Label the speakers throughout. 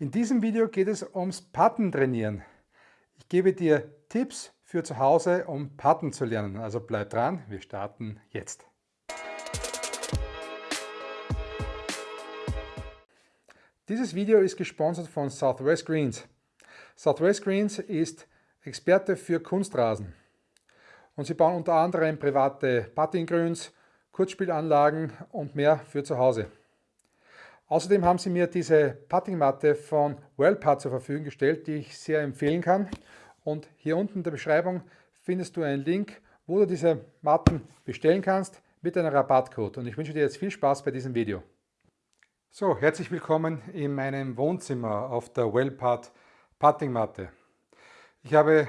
Speaker 1: In diesem Video geht es ums Patten trainieren. Ich gebe dir Tipps für zu Hause, um Patten zu lernen. Also bleib dran, wir starten jetzt. Dieses Video ist gesponsert von Southwest Greens. Southwest Greens ist Experte für Kunstrasen. Und sie bauen unter anderem private Puttinggrüns, Kurzspielanlagen und mehr für zu Hause. Außerdem haben sie mir diese Puttingmatte von WellPut zur Verfügung gestellt, die ich sehr empfehlen kann. Und hier unten in der Beschreibung findest du einen Link, wo du diese Matten bestellen kannst mit einem Rabattcode. Und ich wünsche dir jetzt viel Spaß bei diesem Video. So, herzlich willkommen in meinem Wohnzimmer auf der WellPut Puttingmatte. Ich habe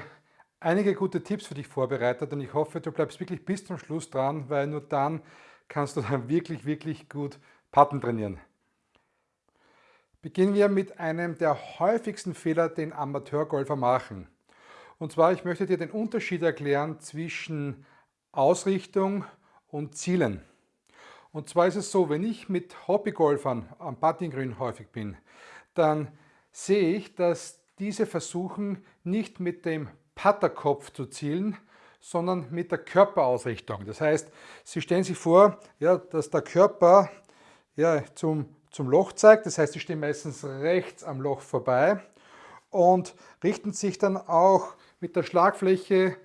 Speaker 1: einige gute Tipps für dich vorbereitet und ich hoffe, du bleibst wirklich bis zum Schluss dran, weil nur dann kannst du dann wirklich, wirklich gut Putten trainieren. Beginnen wir mit einem der häufigsten Fehler, den Amateurgolfer machen. Und zwar, ich möchte dir den Unterschied erklären zwischen Ausrichtung und Zielen. Und zwar ist es so, wenn ich mit Hobbygolfern am Puttinggrün häufig bin, dann sehe ich, dass diese versuchen, nicht mit dem Putterkopf zu zielen, sondern mit der Körperausrichtung. Das heißt, sie stellen sich vor, ja, dass der Körper ja, zum zum Loch zeigt. Das heißt, sie stehen meistens rechts am Loch vorbei und richten sich dann auch mit der Schlagfläche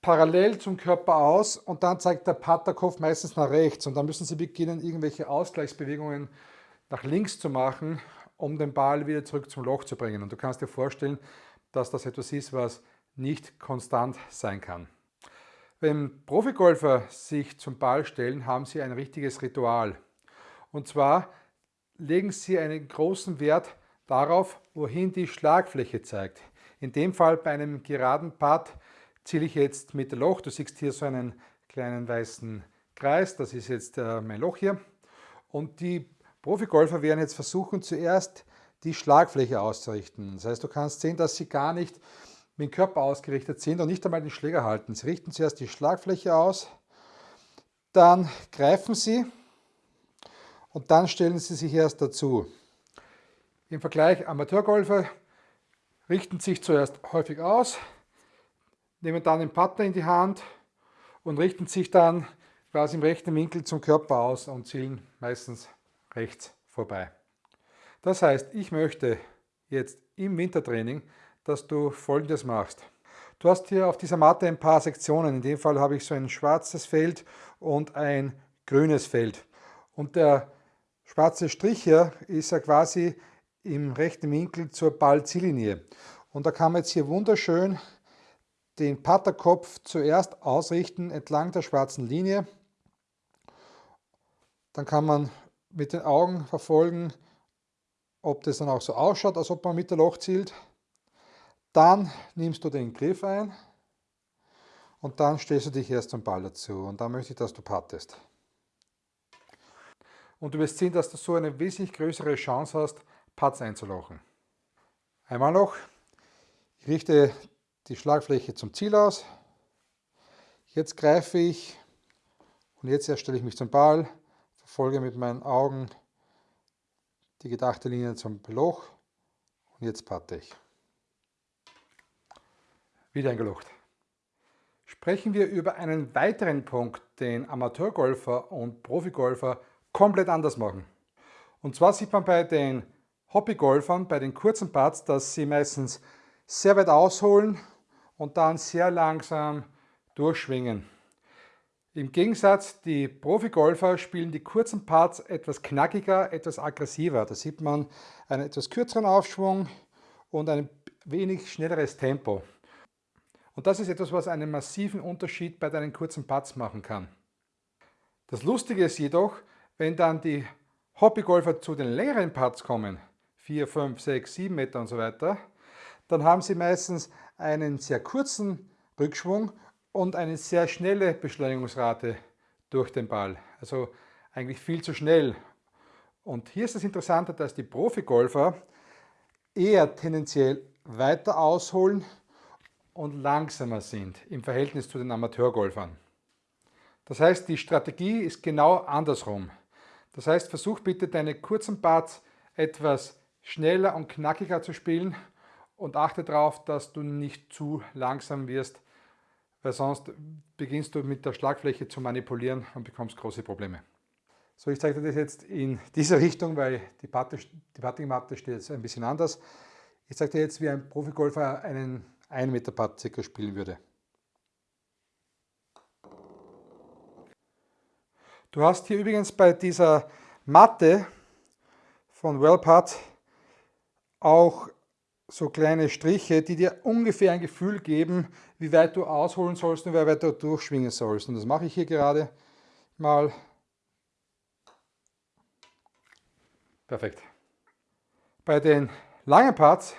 Speaker 1: parallel zum Körper aus und dann zeigt der Patterkopf meistens nach rechts und dann müssen Sie beginnen, irgendwelche Ausgleichsbewegungen nach links zu machen, um den Ball wieder zurück zum Loch zu bringen. Und du kannst dir vorstellen, dass das etwas ist, was nicht konstant sein kann. Wenn Profigolfer sich zum Ball stellen, haben sie ein richtiges Ritual. Und zwar legen Sie einen großen Wert darauf, wohin die Schlagfläche zeigt. In dem Fall bei einem geraden Putt ziele ich jetzt mit dem Loch. Du siehst hier so einen kleinen weißen Kreis, das ist jetzt äh, mein Loch hier. Und die Profigolfer werden jetzt versuchen, zuerst die Schlagfläche auszurichten. Das heißt, du kannst sehen, dass sie gar nicht mit dem Körper ausgerichtet sind und nicht einmal den Schläger halten. Sie richten zuerst die Schlagfläche aus, dann greifen sie und dann stellen Sie sich erst dazu. Im Vergleich Amateurgolfer richten sich zuerst häufig aus, nehmen dann den Putter in die Hand und richten sich dann quasi im rechten Winkel zum Körper aus und zielen meistens rechts vorbei. Das heißt, ich möchte jetzt im Wintertraining, dass du folgendes machst. Du hast hier auf dieser Matte ein paar Sektionen. In dem Fall habe ich so ein schwarzes Feld und ein grünes Feld. Und der schwarze Strich hier ist ja quasi im rechten Winkel zur Ballziellinie. Und da kann man jetzt hier wunderschön den Patterkopf zuerst ausrichten entlang der schwarzen Linie. Dann kann man mit den Augen verfolgen, ob das dann auch so ausschaut, als ob man mit der Loch zielt. Dann nimmst du den Griff ein und dann stellst du dich erst zum Ball dazu. Und dann möchte ich, dass du pattest. Und du wirst sehen, dass du so eine wesentlich größere Chance hast, Putts einzulochen. Einmal noch, ich richte die Schlagfläche zum Ziel aus. Jetzt greife ich und jetzt erst stelle ich mich zum Ball, verfolge mit meinen Augen die gedachte Linie zum Loch und jetzt patte ich. Wieder eingelocht. Sprechen wir über einen weiteren Punkt, den Amateurgolfer und Profigolfer komplett anders machen. Und zwar sieht man bei den Hobbygolfern, bei den kurzen Putts, dass sie meistens sehr weit ausholen und dann sehr langsam durchschwingen. Im Gegensatz, die Profigolfer spielen die kurzen Putts etwas knackiger, etwas aggressiver. Da sieht man einen etwas kürzeren Aufschwung und ein wenig schnelleres Tempo. Und das ist etwas, was einen massiven Unterschied bei deinen kurzen Putts machen kann. Das Lustige ist jedoch, wenn dann die Hobbygolfer zu den längeren Putts kommen, 4, 5, 6, 7 Meter und so weiter, dann haben sie meistens einen sehr kurzen Rückschwung und eine sehr schnelle Beschleunigungsrate durch den Ball. Also eigentlich viel zu schnell. Und hier ist das Interessante, dass die Profigolfer eher tendenziell weiter ausholen und langsamer sind im Verhältnis zu den Amateurgolfern. Das heißt, die Strategie ist genau andersrum. Das heißt, versuch bitte deine kurzen Parts etwas schneller und knackiger zu spielen und achte darauf, dass du nicht zu langsam wirst, weil sonst beginnst du mit der Schlagfläche zu manipulieren und bekommst große Probleme. So, ich zeige dir das jetzt in dieser Richtung, weil die, die Puttingmatte steht jetzt ein bisschen anders. Ich zeige dir jetzt, wie ein Profigolfer einen 1 Meter Putt circa spielen würde. Du hast hier übrigens bei dieser Matte von Wellputt auch so kleine Striche, die dir ungefähr ein Gefühl geben, wie weit du ausholen sollst und wie weit du durchschwingen sollst. Und das mache ich hier gerade mal. Perfekt. Bei den langen Parts,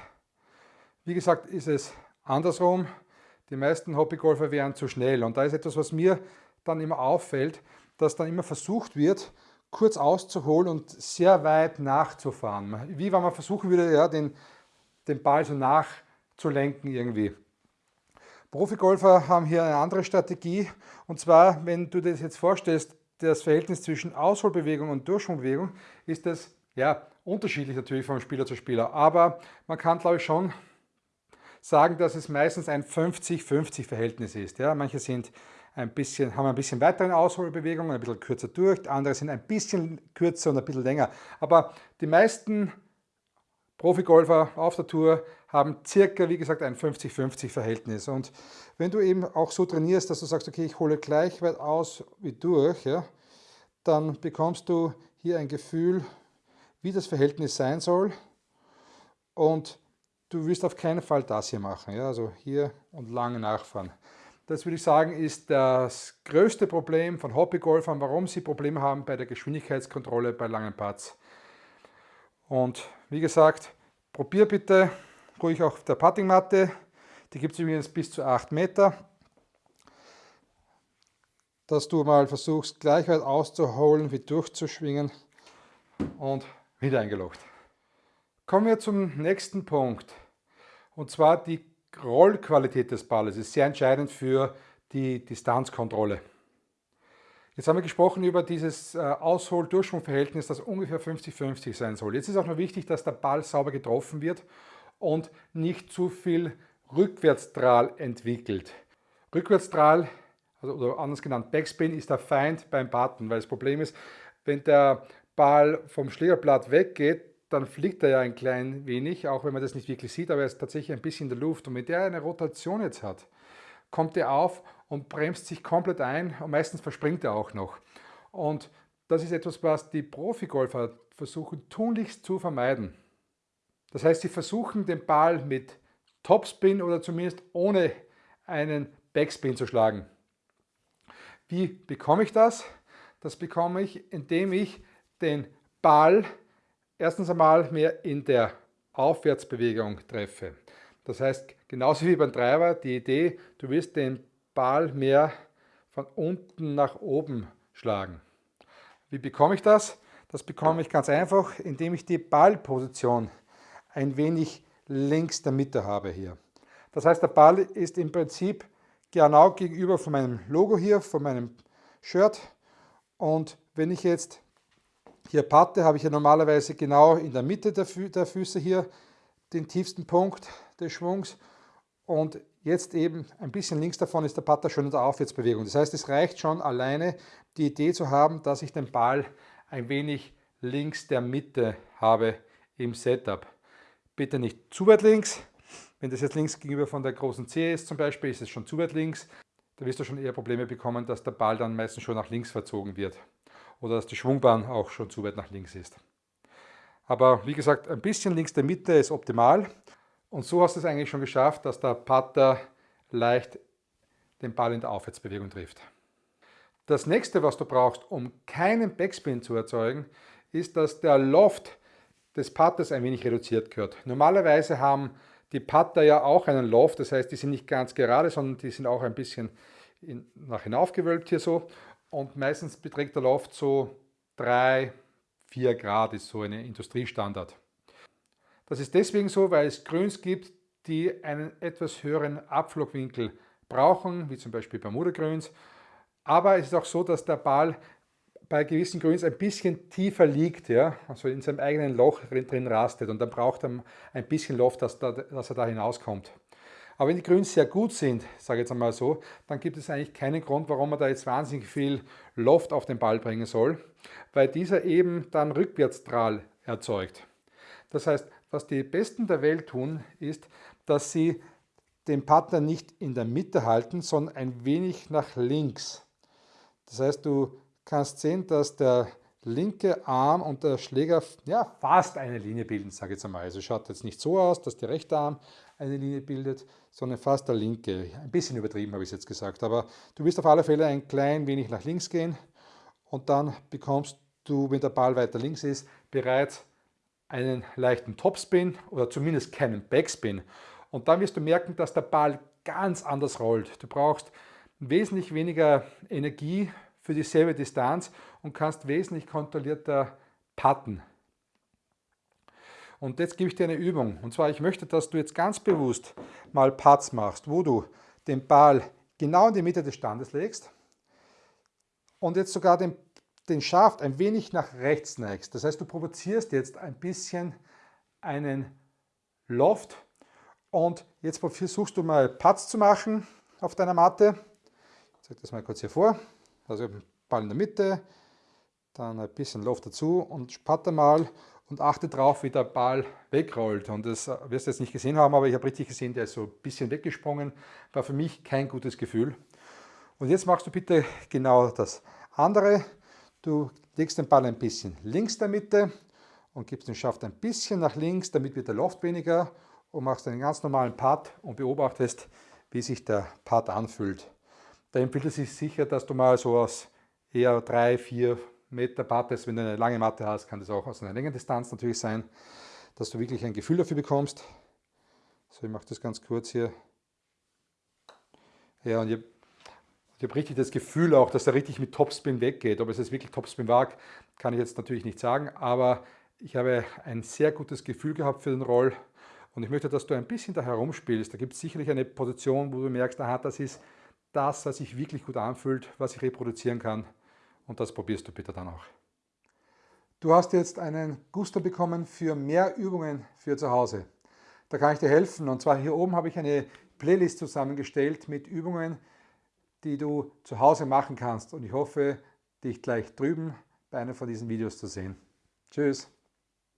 Speaker 1: wie gesagt, ist es andersrum. Die meisten Hobbygolfer wären zu schnell. Und da ist etwas, was mir dann immer auffällt, dass dann immer versucht wird, kurz auszuholen und sehr weit nachzufahren. Wie wenn man versuchen würde, ja, den den Ball so nachzulenken irgendwie. Profigolfer haben hier eine andere Strategie und zwar, wenn du dir das jetzt vorstellst, das Verhältnis zwischen Ausholbewegung und Durchschwungbewegung ist das ja unterschiedlich natürlich von Spieler zu Spieler, aber man kann glaube ich schon sagen, dass es meistens ein 50-50 Verhältnis ist. Ja, manche sind ein bisschen, haben ein bisschen weitere Ausholbewegungen, ein bisschen kürzer durch, andere sind ein bisschen kürzer und ein bisschen länger. Aber die meisten Profigolfer auf der Tour haben circa, wie gesagt, ein 50-50 Verhältnis. Und wenn du eben auch so trainierst, dass du sagst, okay, ich hole gleich weit aus wie durch, ja, dann bekommst du hier ein Gefühl, wie das Verhältnis sein soll. Und du wirst auf keinen Fall das hier machen, ja, also hier und lange nachfahren. Das würde ich sagen, ist das größte Problem von Hobbygolfern, warum sie Probleme haben bei der Geschwindigkeitskontrolle bei langen Putts. Und wie gesagt, probier bitte ruhig auf der Puttingmatte. Die gibt es übrigens bis zu 8 Meter. Dass du mal versuchst, gleich weit auszuholen, wie durchzuschwingen und wieder eingelocht. Kommen wir zum nächsten Punkt. Und zwar die Rollqualität des Balles ist sehr entscheidend für die Distanzkontrolle. Jetzt haben wir gesprochen über dieses äh, Aushol-Durchschwung-Verhältnis, das ungefähr 50-50 sein soll. Jetzt ist auch noch wichtig, dass der Ball sauber getroffen wird und nicht zu viel Rückwärtsstrahl entwickelt. Rückwärtsstrahl, also, oder anders genannt Backspin, ist der Feind beim Button, weil das Problem ist, wenn der Ball vom Schlägerblatt weggeht, dann fliegt er ja ein klein wenig, auch wenn man das nicht wirklich sieht, aber er ist tatsächlich ein bisschen in der Luft. Und wenn der eine Rotation jetzt hat, kommt er auf und bremst sich komplett ein und meistens verspringt er auch noch. Und das ist etwas, was die Profigolfer versuchen tunlichst zu vermeiden. Das heißt, sie versuchen den Ball mit Topspin oder zumindest ohne einen Backspin zu schlagen. Wie bekomme ich das? Das bekomme ich, indem ich den Ball erstens einmal mehr in der Aufwärtsbewegung treffe. Das heißt, genauso wie beim Treiber, die Idee, du wirst den Ball mehr von unten nach oben schlagen. Wie bekomme ich das? Das bekomme ich ganz einfach, indem ich die Ballposition ein wenig links der Mitte habe hier. Das heißt, der Ball ist im Prinzip genau gegenüber von meinem Logo hier, von meinem Shirt. Und wenn ich jetzt hier patte, habe ich ja normalerweise genau in der Mitte der, Fü der Füße hier den tiefsten Punkt des Schwungs. Und Jetzt eben ein bisschen links davon ist der Putter schon in der Aufwärtsbewegung. Das heißt, es reicht schon alleine die Idee zu haben, dass ich den Ball ein wenig links der Mitte habe im Setup. Bitte nicht zu weit links. Wenn das jetzt links gegenüber von der großen C ist zum Beispiel, ist es schon zu weit links. Da wirst du schon eher Probleme bekommen, dass der Ball dann meistens schon nach links verzogen wird. Oder dass die Schwungbahn auch schon zu weit nach links ist. Aber wie gesagt, ein bisschen links der Mitte ist optimal. Und so hast du es eigentlich schon geschafft, dass der Putter leicht den Ball in der Aufwärtsbewegung trifft. Das nächste, was du brauchst, um keinen Backspin zu erzeugen, ist, dass der Loft des Putters ein wenig reduziert wird. Normalerweise haben die Putter ja auch einen Loft, das heißt, die sind nicht ganz gerade, sondern die sind auch ein bisschen in, nach hinauf gewölbt hier so. Und meistens beträgt der Loft so 3, 4 Grad, ist so ein Industriestandard. Das ist deswegen so, weil es Grüns gibt, die einen etwas höheren Abflugwinkel brauchen, wie zum Beispiel Bermuda-Grüns. Aber es ist auch so, dass der Ball bei gewissen Grüns ein bisschen tiefer liegt, ja, also in seinem eigenen Loch drin rastet und dann braucht er ein bisschen Loft, dass, da, dass er da hinauskommt. Aber wenn die Grüns sehr gut sind, sage ich jetzt einmal so, dann gibt es eigentlich keinen Grund, warum man da jetzt wahnsinnig viel Loft auf den Ball bringen soll, weil dieser eben dann Rückwärtsstrahl erzeugt. Das heißt, was die Besten der Welt tun, ist, dass sie den Partner nicht in der Mitte halten, sondern ein wenig nach links. Das heißt, du kannst sehen, dass der linke Arm und der Schläger ja, fast eine Linie bilden, sage ich jetzt einmal. Also schaut jetzt nicht so aus, dass der rechte Arm eine Linie bildet, sondern fast der linke. Ein bisschen übertrieben habe ich es jetzt gesagt, aber du wirst auf alle Fälle ein klein wenig nach links gehen und dann bekommst du, wenn der Ball weiter links ist, bereits einen leichten Topspin oder zumindest keinen Backspin. Und dann wirst du merken, dass der Ball ganz anders rollt. Du brauchst wesentlich weniger Energie für dieselbe Distanz und kannst wesentlich kontrollierter putten. Und jetzt gebe ich dir eine Übung. Und zwar, ich möchte, dass du jetzt ganz bewusst mal Putts machst, wo du den Ball genau in die Mitte des Standes legst und jetzt sogar den, den Schaft ein wenig nach rechts neigst. Das heißt, du provozierst jetzt ein bisschen einen Loft und jetzt versuchst du mal Putts zu machen auf deiner Matte. Ich zeige das mal kurz hier vor. Also Ball in der Mitte, dann ein bisschen Luft dazu und patte mal und achte darauf, wie der Ball wegrollt. Und das wirst du jetzt nicht gesehen haben, aber ich habe richtig gesehen, der ist so ein bisschen weggesprungen. War für mich kein gutes Gefühl. Und jetzt machst du bitte genau das andere. Du legst den Ball ein bisschen links der Mitte und gibst den Schaft ein bisschen nach links, damit wird der Loft weniger und machst einen ganz normalen Part und beobachtest, wie sich der Part anfühlt. Da empfiehlt es sich sicher, dass du mal so aus eher drei, vier Meter Pattes, wenn du eine lange Matte hast, kann das auch aus einer längeren Distanz natürlich sein, dass du wirklich ein Gefühl dafür bekommst. So, ich mache das ganz kurz hier. Ja, und ich, ich habe richtig das Gefühl auch, dass er richtig mit Topspin weggeht. Ob es jetzt wirklich Topspin war, kann ich jetzt natürlich nicht sagen, aber ich habe ein sehr gutes Gefühl gehabt für den Roll und ich möchte, dass du ein bisschen da herumspielst. Da gibt es sicherlich eine Position, wo du merkst, aha, das ist das, was sich wirklich gut anfühlt, was ich reproduzieren kann. Und das probierst du bitte dann auch. Du hast jetzt einen Gusto bekommen für mehr Übungen für zu Hause. Da kann ich dir helfen. Und zwar hier oben habe ich eine Playlist zusammengestellt mit Übungen, die du zu Hause machen kannst. Und ich hoffe, dich gleich drüben bei einem von diesen Videos zu sehen. Tschüss.